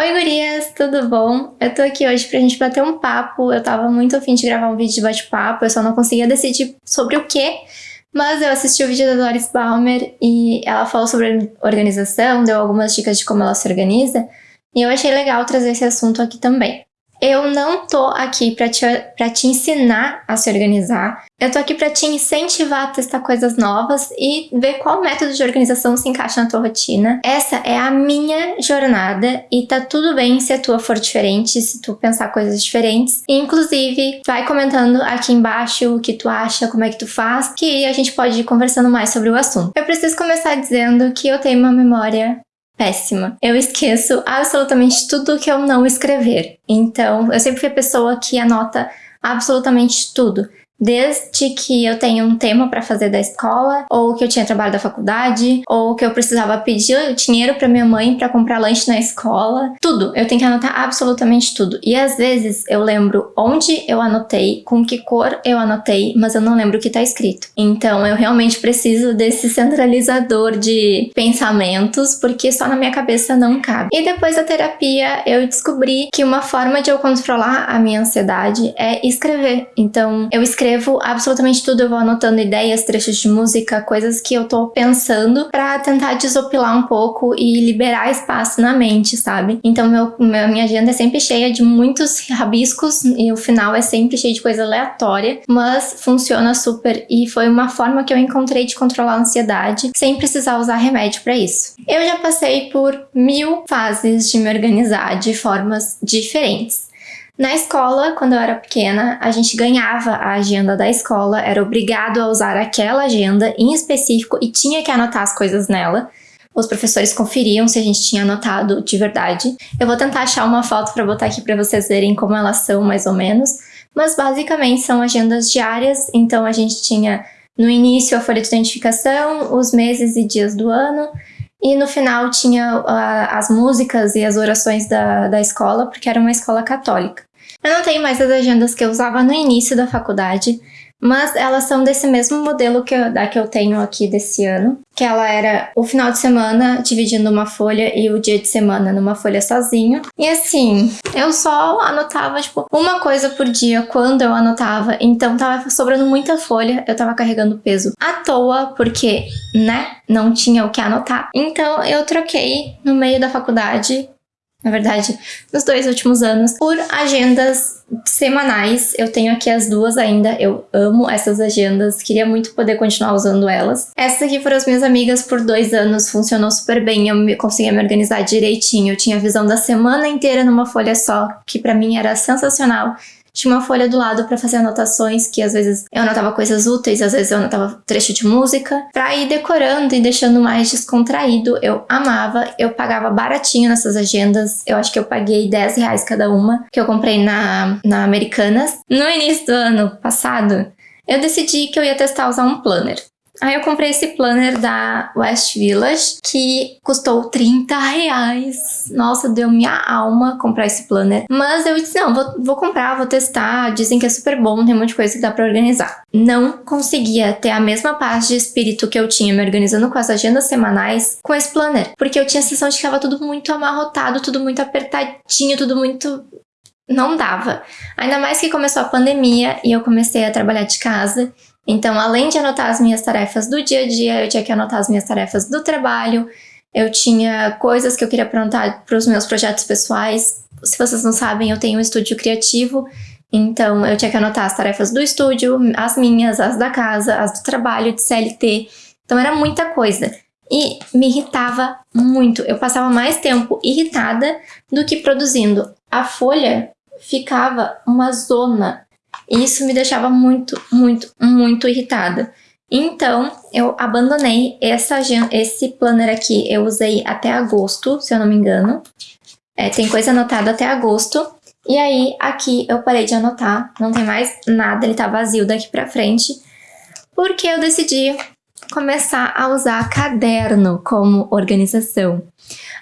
Oi gurias, tudo bom? Eu tô aqui hoje pra gente bater um papo, eu tava muito afim de gravar um vídeo de bate-papo, eu só não conseguia decidir sobre o que, mas eu assisti o vídeo da Doris Balmer e ela falou sobre organização, deu algumas dicas de como ela se organiza, e eu achei legal trazer esse assunto aqui também. Eu não tô aqui para te, pra te ensinar a se organizar. Eu tô aqui para te incentivar a testar coisas novas e ver qual método de organização se encaixa na tua rotina. Essa é a minha jornada e tá tudo bem se a tua for diferente, se tu pensar coisas diferentes. inclusive, vai comentando aqui embaixo o que tu acha, como é que tu faz, que a gente pode ir conversando mais sobre o assunto. Eu preciso começar dizendo que eu tenho uma memória péssima. Eu esqueço absolutamente tudo que eu não escrever. Então, eu sempre fui a pessoa que anota absolutamente tudo. Desde que eu tenho um tema para fazer da escola, ou que eu tinha trabalho da faculdade, ou que eu precisava pedir dinheiro para minha mãe para comprar lanche na escola, tudo. Eu tenho que anotar absolutamente tudo. E às vezes eu lembro onde eu anotei, com que cor eu anotei, mas eu não lembro o que tá escrito. Então eu realmente preciso desse centralizador de pensamentos, porque só na minha cabeça não cabe. E depois da terapia eu descobri que uma forma de eu controlar a minha ansiedade é escrever. Então eu escrevo escrevo absolutamente tudo, eu vou anotando ideias, trechos de música, coisas que eu tô pensando para tentar desopilar um pouco e liberar espaço na mente, sabe? Então meu, minha agenda é sempre cheia de muitos rabiscos e o final é sempre cheio de coisa aleatória, mas funciona super e foi uma forma que eu encontrei de controlar a ansiedade sem precisar usar remédio para isso. Eu já passei por mil fases de me organizar de formas diferentes. Na escola, quando eu era pequena, a gente ganhava a agenda da escola, era obrigado a usar aquela agenda em específico e tinha que anotar as coisas nela. Os professores conferiam se a gente tinha anotado de verdade. Eu vou tentar achar uma foto para botar aqui para vocês verem como elas são mais ou menos, mas basicamente são agendas diárias, então a gente tinha no início a folha de identificação, os meses e dias do ano, e no final tinha uh, as músicas e as orações da, da escola, porque era uma escola católica. Eu não tenho mais as agendas que eu usava no início da faculdade, mas elas são desse mesmo modelo que eu, da que eu tenho aqui desse ano, que ela era o final de semana dividindo uma folha e o dia de semana numa folha sozinho. E assim, eu só anotava, tipo, uma coisa por dia quando eu anotava, então tava sobrando muita folha, eu tava carregando peso à toa, porque, né, não tinha o que anotar. Então eu troquei no meio da faculdade na verdade, nos dois últimos anos, por agendas semanais. Eu tenho aqui as duas ainda, eu amo essas agendas, queria muito poder continuar usando elas. Essas aqui foram as minhas amigas por dois anos, funcionou super bem, eu conseguia me organizar direitinho, eu tinha a visão da semana inteira numa folha só, que pra mim era sensacional. Tinha uma folha do lado para fazer anotações, que às vezes eu anotava coisas úteis, às vezes eu anotava trecho de música, pra ir decorando e deixando mais descontraído. Eu amava, eu pagava baratinho nessas agendas, eu acho que eu paguei 10 reais cada uma, que eu comprei na, na Americanas. No início do ano passado, eu decidi que eu ia testar usar um planner. Aí eu comprei esse planner da West Village, que custou 30 reais. Nossa, deu minha alma comprar esse planner. Mas eu disse, não, vou, vou comprar, vou testar. Dizem que é super bom, tem um monte de coisa que dá pra organizar. Não conseguia ter a mesma paz de espírito que eu tinha me organizando com as agendas semanais com esse planner. Porque eu tinha a sensação de que estava tudo muito amarrotado, tudo muito apertadinho, tudo muito não dava. Ainda mais que começou a pandemia e eu comecei a trabalhar de casa. Então, além de anotar as minhas tarefas do dia a dia, eu tinha que anotar as minhas tarefas do trabalho, eu tinha coisas que eu queria anotar para os meus projetos pessoais. Se vocês não sabem, eu tenho um estúdio criativo, então eu tinha que anotar as tarefas do estúdio, as minhas, as da casa, as do trabalho, de CLT. Então era muita coisa. E me irritava muito. Eu passava mais tempo irritada do que produzindo. A folha ficava uma zona e isso me deixava muito, muito, muito irritada. Então, eu abandonei essa, esse planner aqui. Eu usei até agosto, se eu não me engano. É, tem coisa anotada até agosto. E aí, aqui eu parei de anotar. Não tem mais nada, ele tá vazio daqui pra frente. Porque eu decidi começar a usar caderno como organização.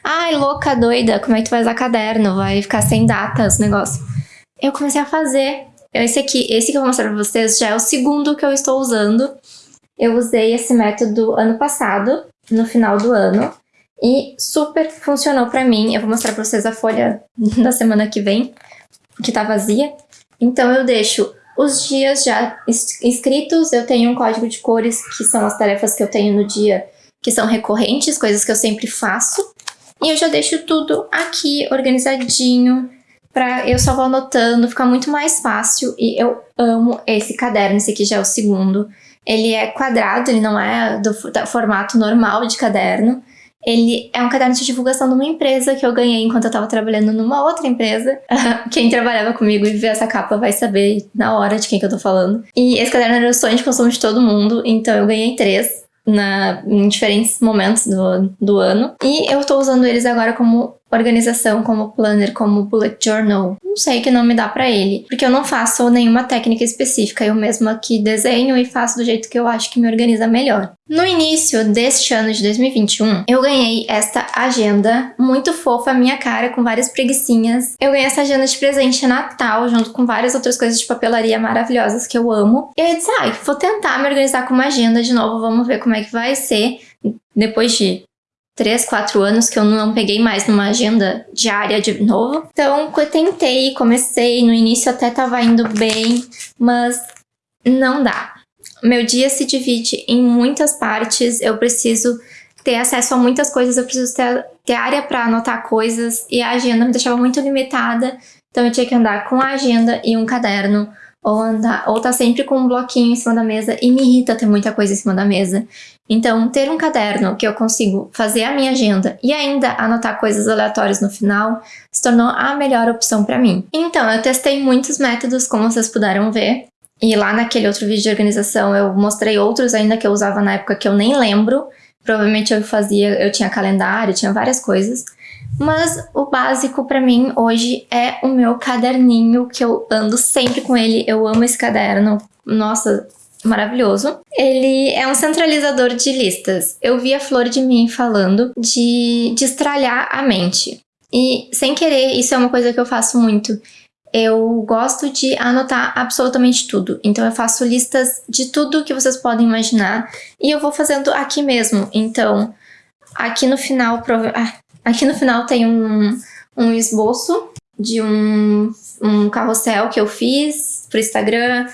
Ai, louca, doida, como é que tu vai usar caderno? Vai ficar sem datas, negócio. Eu comecei a fazer esse aqui, esse que eu vou mostrar pra vocês já é o segundo que eu estou usando. Eu usei esse método ano passado, no final do ano. e super funcionou pra mim. Eu vou mostrar pra vocês a folha da semana que vem, que tá vazia. Então eu deixo os dias já escritos, eu tenho um código de cores, que são as tarefas que eu tenho no dia, que são recorrentes, coisas que eu sempre faço. E eu já deixo tudo aqui organizadinho, pra eu só vou anotando, fica muito mais fácil. E eu amo esse caderno, esse aqui já é o segundo. Ele é quadrado, ele não é do, formato normal de caderno. Ele é um caderno de divulgação de uma empresa que eu ganhei enquanto eu tava trabalhando numa outra empresa. Quem trabalhava comigo e vê essa capa vai saber na hora de quem que eu tô falando. E esse caderno era o sonho de consumo de todo mundo, então eu ganhei três na, em diferentes momentos do, do ano. E eu tô usando eles agora como organização, como planner, como bullet journal. Não sei que nome dá pra ele, porque eu não faço nenhuma técnica específica. Eu mesma que desenho e faço do jeito que eu acho que me organiza melhor. No início deste ano de 2021, eu ganhei esta agenda muito fofa, minha cara, com várias preguiçinhas. Eu ganhei essa agenda de presente Natal, junto com várias outras coisas de papelaria maravilhosas que eu amo. E eu disse, ai, ah, vou tentar me organizar com uma agenda de novo, vamos ver como é que vai ser. Depois de três, quatro anos que eu não peguei mais numa agenda diária de novo. Então, eu tentei, comecei, no início até tava indo bem, mas não dá. Meu dia se divide em muitas partes, eu preciso ter acesso a muitas coisas, eu preciso ter, ter área para anotar coisas, e a agenda me deixava muito limitada, então eu tinha que andar com a agenda e um caderno, ou andar, ou tá sempre com um bloquinho em cima da mesa, e me irrita ter muita coisa em cima da mesa. Então, ter um caderno que eu consigo fazer a minha agenda e ainda anotar coisas aleatórias no final se tornou a melhor opção para mim. Então, eu testei muitos métodos, como vocês puderam ver, e lá naquele outro vídeo de organização eu mostrei outros ainda que eu usava na época que eu nem lembro. Provavelmente eu fazia, eu tinha calendário, tinha várias coisas. Mas o básico para mim hoje é o meu caderninho, que eu ando sempre com ele. Eu amo esse caderno. Nossa, maravilhoso. Ele é um centralizador de listas. Eu vi a Flor de Mim falando de destralhar a mente. E sem querer, isso é uma coisa que eu faço muito. Eu gosto de anotar absolutamente tudo. Então eu faço listas de tudo que vocês podem imaginar e eu vou fazendo aqui mesmo. Então, aqui no final, ah, aqui no final tem um, um esboço de um, um carrossel que eu fiz pro Instagram.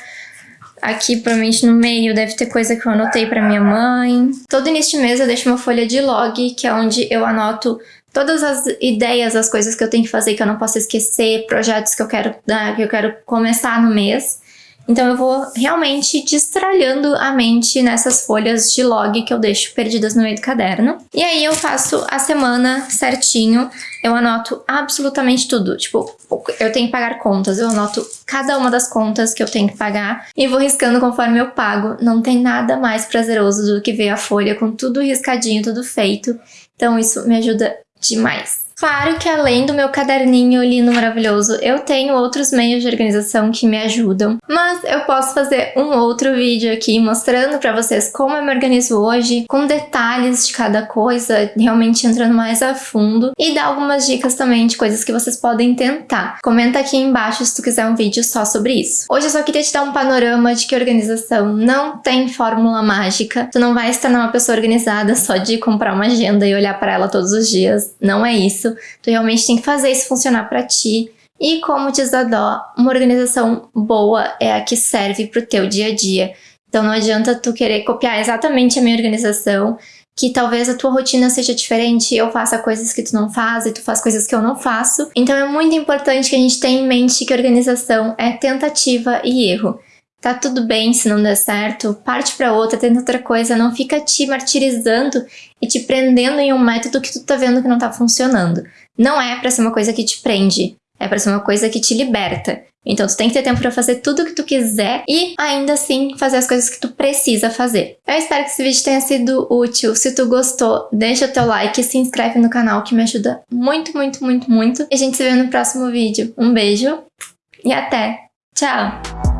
Aqui, provavelmente no meio, deve ter coisa que eu anotei para minha mãe. Todo início de mês eu deixo uma folha de log, que é onde eu anoto todas as ideias, as coisas que eu tenho que fazer que eu não posso esquecer, projetos que eu quero, que eu quero começar no mês. Então eu vou realmente destralhando a mente nessas folhas de log que eu deixo perdidas no meio do caderno. E aí eu faço a semana certinho, eu anoto absolutamente tudo. Tipo, eu tenho que pagar contas, eu anoto cada uma das contas que eu tenho que pagar e vou riscando conforme eu pago. Não tem nada mais prazeroso do que ver a folha com tudo riscadinho, tudo feito. Então isso me ajuda demais. Claro que além do meu caderninho lindo maravilhoso, eu tenho outros meios de organização que me ajudam, mas eu posso fazer um outro vídeo aqui mostrando pra vocês como eu me organizo hoje, com detalhes de cada coisa, realmente entrando mais a fundo, e dar algumas dicas também de coisas que vocês podem tentar. Comenta aqui embaixo se tu quiser um vídeo só sobre isso. Hoje eu só queria te dar um panorama de que organização não tem fórmula mágica, tu não vai se tornar uma pessoa organizada só de comprar uma agenda e olhar para ela todos os dias, não é isso isso, tu realmente tem que fazer isso funcionar para ti. E como diz a Dó, uma organização boa é a que serve para o teu dia a dia. Então não adianta tu querer copiar exatamente a minha organização, que talvez a tua rotina seja diferente, eu faça coisas que tu não faz e tu faz coisas que eu não faço. Então é muito importante que a gente tenha em mente que organização é tentativa e erro. Tá tudo bem se não der certo, parte para outra, tenta outra coisa, não fica te martirizando e te prendendo em um método que tu tá vendo que não tá funcionando. Não é para ser uma coisa que te prende, é para ser uma coisa que te liberta. Então tu tem que ter tempo para fazer tudo o que tu quiser e ainda assim fazer as coisas que tu precisa fazer. Eu espero que esse vídeo tenha sido útil. Se tu gostou, deixa teu like e se inscreve no canal que me ajuda muito, muito, muito, muito. E a gente se vê no próximo vídeo. Um beijo e até! Tchau!